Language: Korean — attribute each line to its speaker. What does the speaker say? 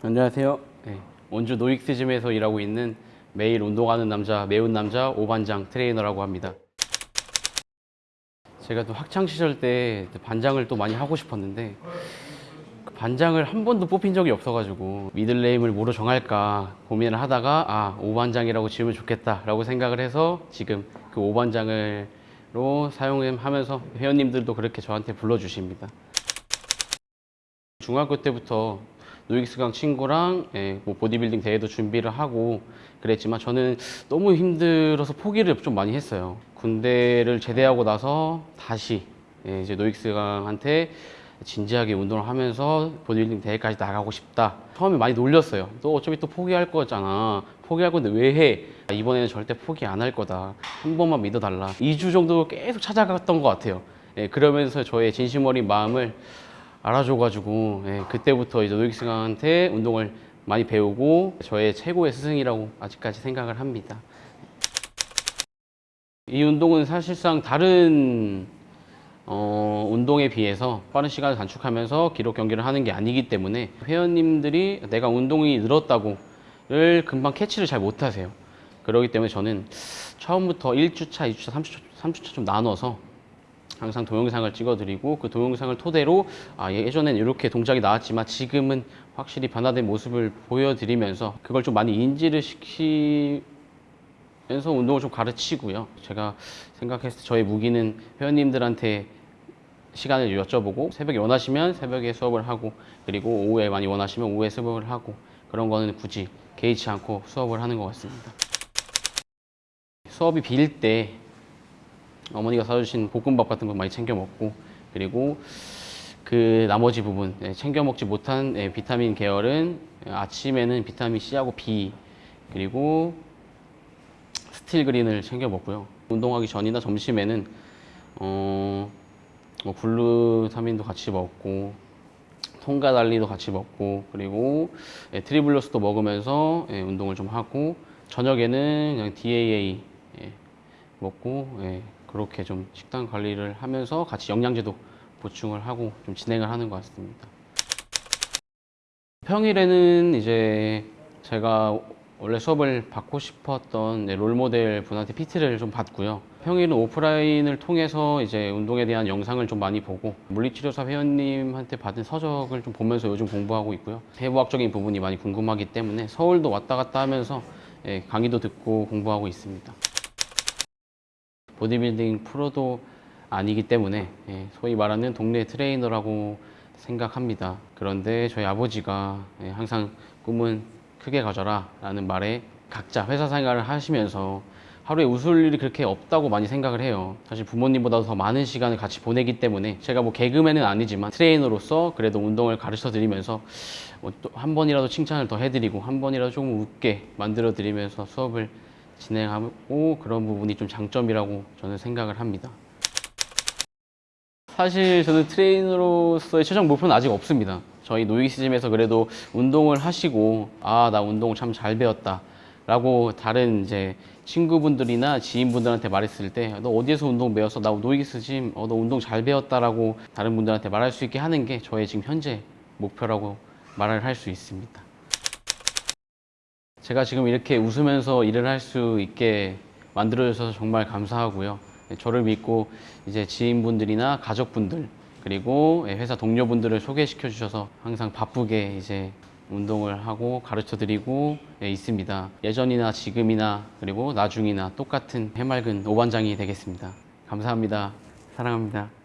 Speaker 1: 안녕하세요. 네, 원주 노익스짐에서 일하고 있는 매일 운동하는 남자, 매운 남자 오반장 트레이너라고 합니다. 제가 또 학창 시절 때 반장을 또 많이 하고 싶었는데 그 반장을 한 번도 뽑힌 적이 없어가지고 middle name을 뭐로 정할까 고민을 하다가 아 오반장이라고 지으면 좋겠다 라고 생각을 해서 지금 그 오반장을로 사용하면서 회원님들도 그렇게 저한테 불러주십니다. 중학교 때부터 노익스강 친구랑 예, 뭐 보디빌딩 대회도 준비를 하고 그랬지만 저는 너무 힘들어서 포기를 좀 많이 했어요. 군대를 제대하고 나서 다시 예, 이제 노익스강한테 진지하게 운동을 하면서 보디빌딩 대회까지 나가고 싶다. 처음에 많이 놀렸어요. 너 어차피 또 포기할 거잖아. 포기할 건데 왜 해? 아, 이번에는 절대 포기 안 할 거다. 한 번만 믿어달라. 2주 정도 계속 찾아갔던 것 같아요. 예, 그러면서 저의 진심 어린 마음을 알아줘가지고 예, 그때부터 이제 노익스강한테 운동을 많이 배우고 저의 최고의 스승이라고 아직까지 생각을 합니다. 이 운동은 사실상 다른 어, 운동에 비해서 빠른 시간을 단축하면서 기록 경기를 하는 게 아니기 때문에 회원님들이 내가 운동이 늘었다고 를 금방 캐치를 잘 못하세요. 그렇기 때문에 저는 처음부터 1주차, 2주차, 3주차, 3주차 좀 나눠서 항상 동영상을 찍어드리고 그 동영상을 토대로 아, 예전엔 이렇게 동작이 나왔지만 지금은 확실히 변화된 모습을 보여드리면서 그걸 좀 많이 인지를 시키 면서 운동을 좀 가르치고요. 제가 생각했을 때 저의 무기는 회원님들한테 시간을 여쭤보고 새벽에 원하시면 새벽에 수업을 하고 그리고 오후에 많이 원하시면 오후에 수업을 하고 그런 거는 굳이 개의치 않고 수업을 하는 것 같습니다. 수업이 빌 때 어머니가 사주신 볶음밥 같은 거 많이 챙겨 먹고 그리고 그 나머지 부분 예, 챙겨 먹지 못한 예, 비타민 계열은 아침에는 비타민 C하고 B 그리고 스틸 그린을 챙겨 먹고요. 운동하기 전이나 점심에는 어, 뭐 글루타민도 같이 먹고 통과 달리도 같이 먹고 그리고 예, 트리블러스도 먹으면서 예, 운동을 좀 하고 저녁에는 그냥 DAA 예, 먹고 예, 그렇게 좀 식단 관리를 하면서 같이 영양제도 보충을 하고 좀 진행을 하는 것 같습니다. 평일에는 이제 제가 원래 수업을 받고 싶었던 네, 롤모델 분한테 PT를 좀 받고요. 평일은 오프라인을 통해서 이제 운동에 대한 영상을 좀 많이 보고 물리치료사 회원님한테 받은 서적을 좀 보면서 요즘 공부하고 있고요. 해부학적인 부분이 많이 궁금하기 때문에 서울도 왔다 갔다 하면서 예, 강의도 듣고 공부하고 있습니다. 보디빌딩 프로도 아니기 때문에 예, 소위 말하는 동네 트레이너라고 생각합니다. 그런데 저희 아버지가 예, 항상 꿈은 크게 가져라 라는 말에 각자 회사 생활을 하시면서 하루에 웃을 일이 그렇게 없다고 많이 생각을 해요. 사실 부모님보다도 더 많은 시간을 같이 보내기 때문에 제가 뭐 개그맨은 아니지만 트레이너로서 그래도 운동을 가르쳐 드리면서 뭐 한 번이라도 칭찬을 더 해드리고 한 번이라도 조금 웃게 만들어 드리면서 수업을 진행하고 그런 부분이 좀 장점이라고 저는 생각을 합니다. 사실 저는 트레이너로서의 최종 목표는 아직 없습니다. 저희 노익시즘에서 그래도 운동을 하시고 아 나 운동 참 잘 배웠다 라고 다른 이제 친구분들이나 지인분들한테 말했을 때 너 어디에서 운동 배웠어? 나 노익스짐 어, 너 운동 잘 배웠다 라고 다른 분들한테 말할 수 있게 하는 게 저의 지금 현재 목표라고 말을 할 수 있습니다. 제가 지금 이렇게 웃으면서 일을 할 수 있게 만들어주셔서 정말 감사하고요. 네, 저를 믿고 이제 지인분들이나 가족분들 그리고 예, 회사 동료분들을 소개시켜 주셔서 항상 바쁘게 이제 운동을 하고 가르쳐 드리고 예, 있습니다. 예전이나 지금이나 그리고 나중이나 똑같은 해맑은 오반장이 되겠습니다. 감사합니다. 사랑합니다.